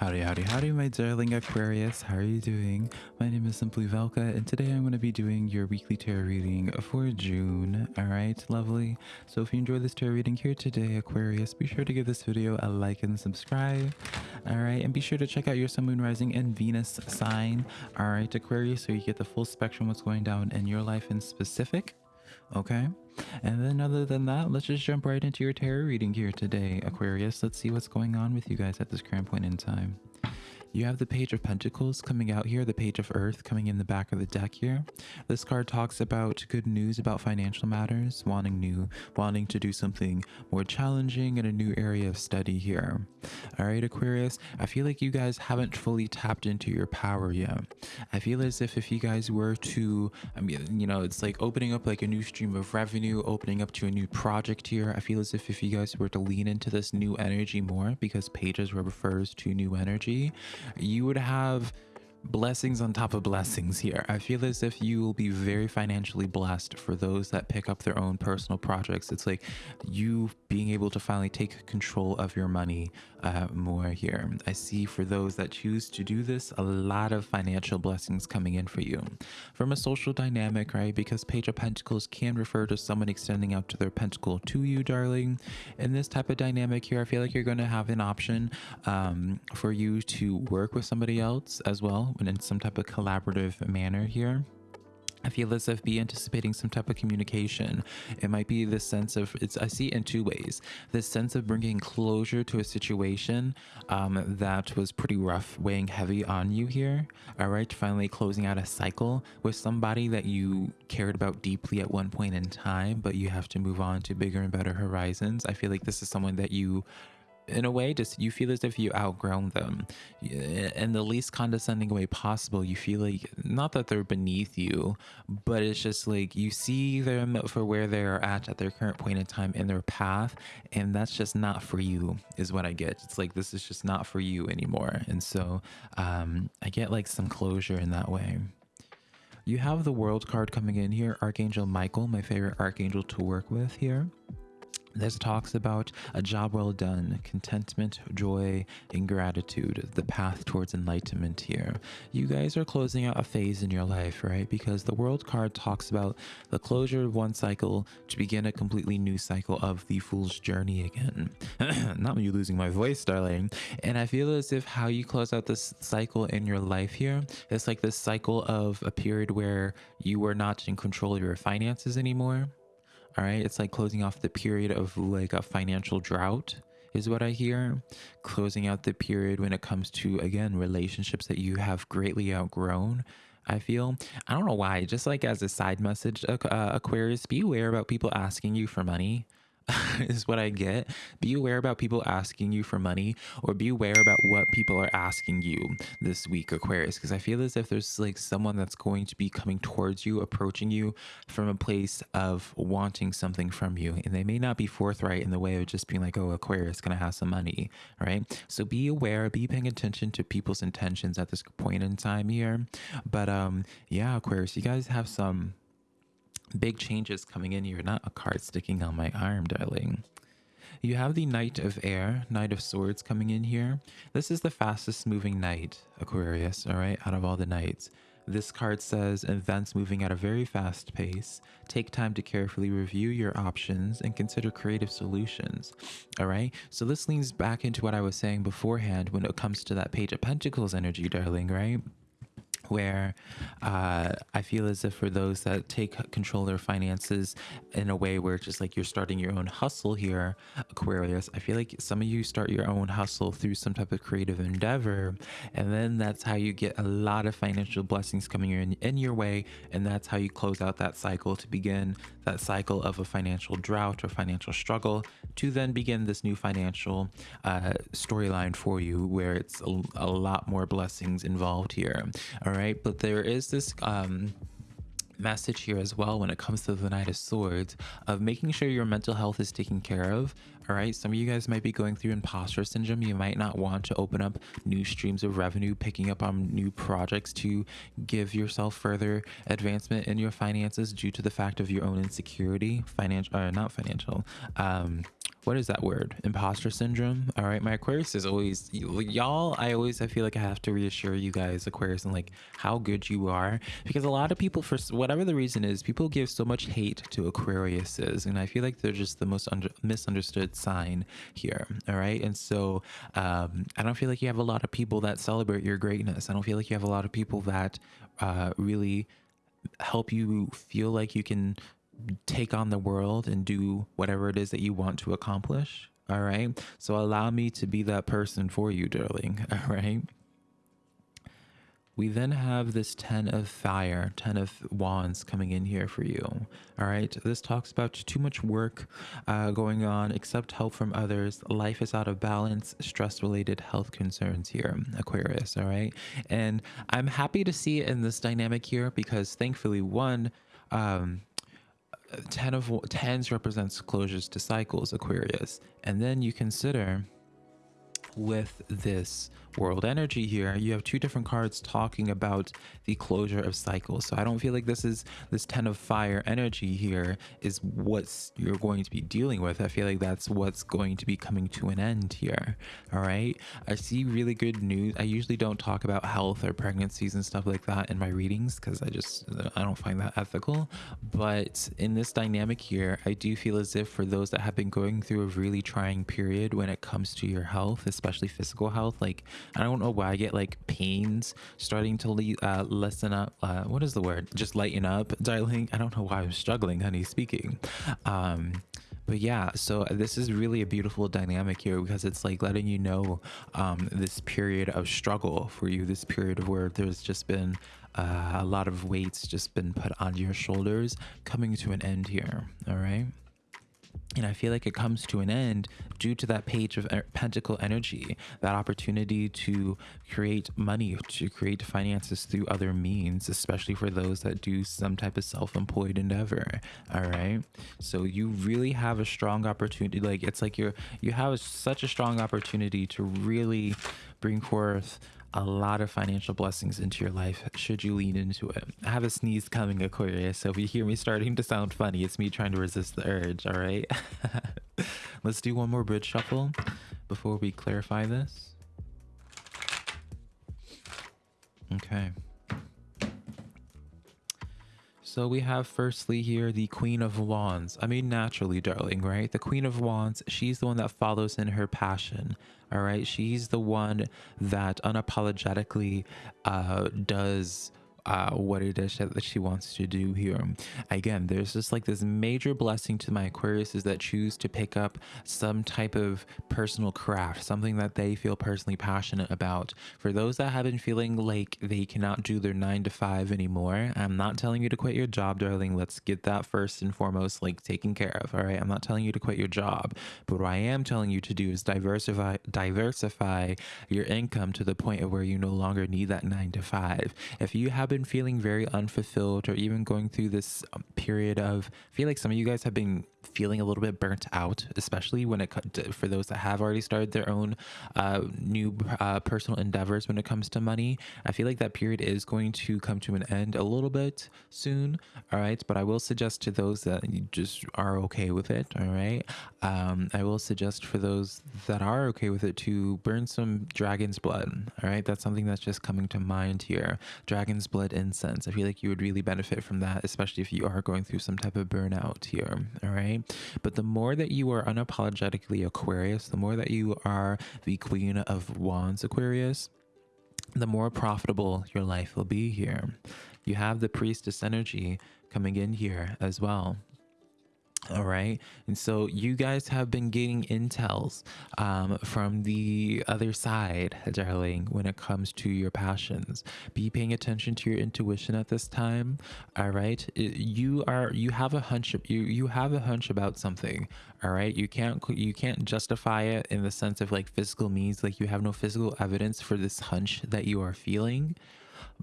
Howdy, howdy, howdy, my darling Aquarius. How are you doing? My name is Simply Velka, and today I'm going to be doing your weekly tarot reading for June. All right, lovely. So if you enjoyed this tarot reading here today, Aquarius, be sure to give this video a like and subscribe. All right, and be sure to check out your Sun, Moon, Rising, and Venus sign. All right, Aquarius, so you get the full spectrum what's going down in your life in specific. Okay. And then other than that, let's just jump right into your tarot reading here today, Aquarius. Let's see what's going on with you guys at this current point in time. You have the Page of Pentacles coming out here, the Page of Earth coming in the back of the deck here. This card talks about good news about financial matters, wanting new, wanting to do something more challenging in a new area of study here. All right, Aquarius, I feel like you guys haven't fully tapped into your power yet. I feel as if if you guys were to, I mean, you know, it's like opening up like a new stream of revenue, opening up to a new project here. I feel as if if you guys were to lean into this new energy more, because pages refers to new energy, you would have blessings on top of blessings here. I feel as if you will be very financially blessed for those that pick up their own personal projects. It's like you being able to finally take control of your money uh, more here. I see for those that choose to do this, a lot of financial blessings coming in for you. From a social dynamic, right? Because Page of Pentacles can refer to someone extending out to their pentacle to you, darling. In this type of dynamic here, I feel like you're going to have an option um, for you to work with somebody else as well in some type of collaborative manner here. I feel as if be anticipating some type of communication. It might be this sense of it's. I see it in two ways. This sense of bringing closure to a situation um, that was pretty rough, weighing heavy on you here. All right, finally closing out a cycle with somebody that you cared about deeply at one point in time, but you have to move on to bigger and better horizons. I feel like this is someone that you in a way just you feel as if you outgrown them. In the least condescending way possible you feel like not that they're beneath you but it's just like you see them for where they're at at their current point in time in their path and that's just not for you is what i get. It's like this is just not for you anymore. And so um i get like some closure in that way. You have the world card coming in here archangel michael my favorite archangel to work with here this talks about a job well done, contentment, joy, and gratitude, the path towards enlightenment here. You guys are closing out a phase in your life, right? Because the world card talks about the closure of one cycle to begin a completely new cycle of the fool's journey again. Not me losing my voice, darling. And I feel as if how you close out this cycle in your life here, it's like this cycle of a period where you were not in control of your finances anymore all right. It's like closing off the period of like a financial drought is what I hear. Closing out the period when it comes to, again, relationships that you have greatly outgrown. I feel, I don't know why, just like as a side message, uh, Aquarius, be aware about people asking you for money. is what I get. Be aware about people asking you for money or be aware about what people are asking you this week, Aquarius, because I feel as if there's like someone that's going to be coming towards you, approaching you from a place of wanting something from you. And they may not be forthright in the way of just being like, oh, Aquarius, gonna have some money, right? So be aware, be paying attention to people's intentions at this point in time here. But um, yeah, Aquarius, you guys have some big changes coming in here, not a card sticking on my arm, darling. You have the Knight of Air, Knight of Swords coming in here. This is the fastest moving knight, Aquarius, all right, out of all the knights. This card says events moving at a very fast pace. Take time to carefully review your options and consider creative solutions. All right. So this leans back into what I was saying beforehand when it comes to that Page of Pentacles energy, darling, right? Where uh, I feel as if for those that take control of their finances in a way where it's just like you're starting your own hustle here, Aquarius, I feel like some of you start your own hustle through some type of creative endeavor. And then that's how you get a lot of financial blessings coming in, in your way. And that's how you close out that cycle to begin that cycle of a financial drought or financial struggle to then begin this new financial uh, storyline for you where it's a, a lot more blessings involved here. All right right? But there is this um, message here as well when it comes to the Knight of Swords of making sure your mental health is taken care of. All right, some of you guys might be going through imposter syndrome. You might not want to open up new streams of revenue, picking up on new projects to give yourself further advancement in your finances due to the fact of your own insecurity, financial, or uh, not financial, um, what is that word? Imposter syndrome? All right my aquarius is always y'all i always i feel like i have to reassure you guys aquarius and like how good you are because a lot of people for whatever the reason is people give so much hate to aquariuses and i feel like they're just the most under, misunderstood sign here all right? And so um, i don't feel like you have a lot of people that celebrate your greatness. I don't feel like you have a lot of people that uh, really help you feel like you can take on the world and do whatever it is that you want to accomplish. All right. So allow me to be that person for you, darling. All right. We then have this 10 of fire, 10 of wands coming in here for you. All right. This talks about too much work uh, going on, accept help from others. Life is out of balance, stress related health concerns here, Aquarius. All right. And I'm happy to see it in this dynamic here because thankfully, one, um, 10 of tens represents closures to cycles aquarius. And then you consider with this world energy here you have two different cards talking about the closure of cycles. So i don't feel like this is this 10 of fire energy here is what's you're going to be dealing with. I feel like that's what's going to be coming to an end here all right? I see really good news. I usually don't talk about health or pregnancies and stuff like that in my readings because i just i don't find that ethical. But in this dynamic here i do feel as if for those that have been going through a really trying period when it comes to your health especially physical health like I don't know why I get like pains starting to le uh, lessen up. Uh, what is the word? Just lighten up, darling. I don't know why I'm struggling, honey, speaking. Um, but yeah so this is really a beautiful dynamic here because it's like letting you know um, this period of struggle for you this period of where there's just been uh, a lot of weights just been put on your shoulders coming to an end here all right and I feel like it comes to an end due to that page of pentacle energy, that opportunity to create money, to create finances through other means, especially for those that do some type of self-employed endeavor. All right. So you really have a strong opportunity. Like it's like you're, you have such a strong opportunity to really bring forth a lot of financial blessings into your life should you lean into it. I have a sneeze coming, Aquarius, so if you hear me starting to sound funny, it's me trying to resist the urge, all right? Let's do one more bridge shuffle before we clarify this. Okay. So we have firstly here the Queen of Wands. I mean, naturally, darling, right? The Queen of Wands, she's the one that follows in her passion. All right. She's the one that unapologetically uh, does uh, what it is that she wants to do here. Again, there's just like this major blessing to my Aquarius is that choose to pick up some type of personal craft, something that they feel personally passionate about. For those that have been feeling like they cannot do their nine to five anymore, I'm not telling you to quit your job, darling. Let's get that first and foremost, like taken care of. All right. I'm not telling you to quit your job, but what I am telling you to do is diversify, diversify your income to the point of where you no longer need that nine to five. If you have been feeling very unfulfilled or even going through this um, period of I feel like some of you guys have been feeling a little bit burnt out, especially when it for those that have already started their own uh, new uh, personal endeavors when it comes to money. I feel like that period is going to come to an end a little bit soon. All right, but I will suggest to those that just are okay with it. All right, um, I will suggest for those that are okay with it to burn some dragon's blood. All right, that's something that's just coming to mind here. Dragon's blood incense. I feel like you would really benefit from that, especially if you are going through some type of burnout here. All right right? But the more that you are unapologetically Aquarius, the more that you are the Queen of Wands Aquarius, the more profitable your life will be here. You have the priestess energy coming in here as well all right. And so you guys have been getting intels um, from the other side darling when it comes to your passions. Be paying attention to your intuition at this time. All right. You are you have a hunch you you have a hunch about something. All right. You can't you can't justify it in the sense of like physical means. Like you have no physical evidence for this hunch that you are feeling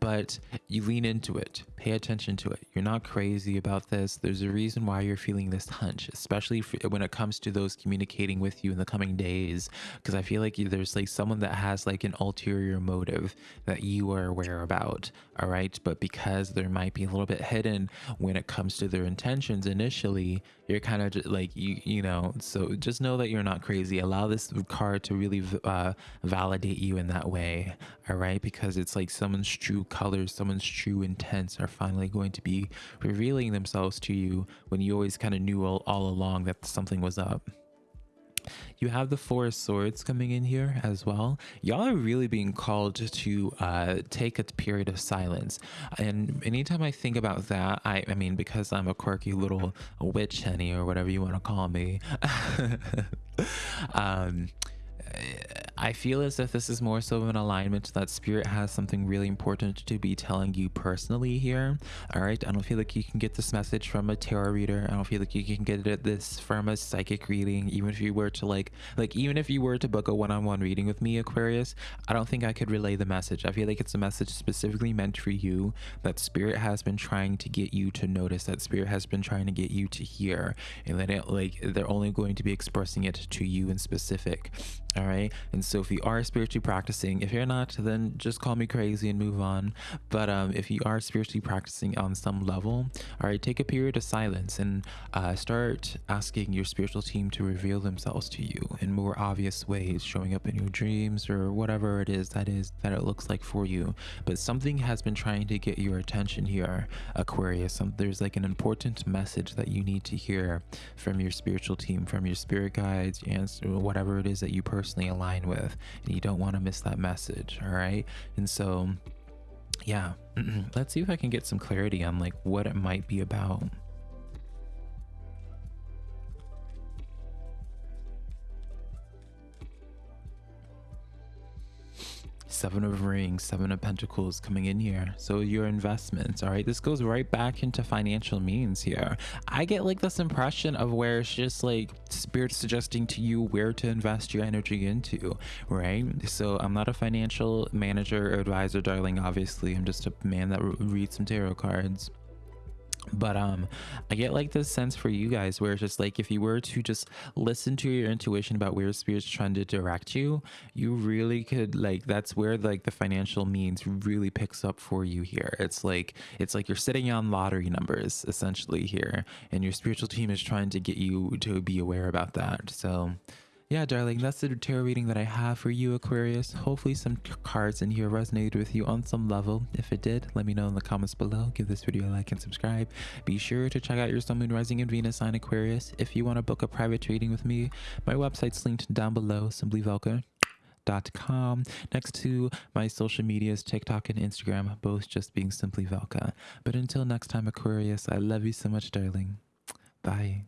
but you lean into it. Pay attention to it. You're not crazy about this. There's a reason why you're feeling this hunch, especially when it comes to those communicating with you in the coming days. Because I feel like there's like someone that has like an ulterior motive that you are aware about. All right. But because there might be a little bit hidden when it comes to their intentions initially, you're kind of like, you, you know, so just know that you're not crazy. Allow this card to really uh, validate you in that way. All right. Because it's like someone's true colors, someone's true intents are finally going to be revealing themselves to you when you always kind of knew all, all along that something was up. You have the Four of Swords coming in here as well. Y'all are really being called to uh, take a period of silence. And anytime I think about that, I, I mean, because I'm a quirky little witch henny or whatever you want to call me, um, I feel as if this is more so of an alignment that spirit has something really important to be telling you personally here. All right. I don't feel like you can get this message from a tarot reader. I don't feel like you can get it this from a psychic reading. Even if you were to like, like, even if you were to book a one-on-one -on -one reading with me, Aquarius, I don't think I could relay the message. I feel like it's a message specifically meant for you that spirit has been trying to get you to notice that spirit has been trying to get you to hear and that it like they're only going to be expressing it to you in specific. All right. And so if you are spiritually practicing, if you're not, then just call me crazy and move on. But um, if you are spiritually practicing on some level, all right, take a period of silence and uh, start asking your spiritual team to reveal themselves to you in more obvious ways, showing up in your dreams or whatever it is that is that it looks like for you. But something has been trying to get your attention here, Aquarius. Some, there's like an important message that you need to hear from your spiritual team, from your spirit guides, and whatever it is that you personally align with with and you don't want to miss that message all right and so yeah let's see if i can get some clarity on like what it might be about seven of rings seven of pentacles coming in here. So your investments all right? This goes right back into financial means here. I get like this impression of where it's just like spirit suggesting to you where to invest your energy into right? So i'm not a financial manager or advisor darling obviously. I'm just a man that reads some tarot cards but um i get like this sense for you guys where it's just like if you were to just listen to your intuition about where spirit's trying to direct you you really could like that's where like the financial means really picks up for you here. It's like it's like you're sitting on lottery numbers essentially here and your spiritual team is trying to get you to be aware about that. So yeah, darling, that's the tarot reading that I have for you, Aquarius. Hopefully some cards in here resonated with you on some level. If it did, let me know in the comments below. Give this video a like and subscribe. Be sure to check out your Sun, Moon, Rising, and Venus sign, Aquarius. If you want to book a private reading with me, my website's linked down below, simplyvelka.com next to my social medias tiktok and instagram both just being simply velka but until next time aquarius i love you so much darling bye